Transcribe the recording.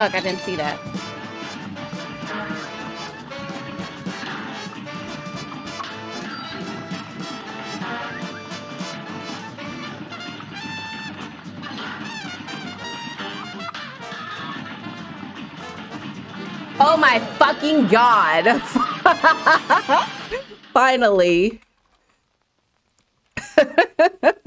Fuck, I didn't see that. Oh my fucking god. Finally.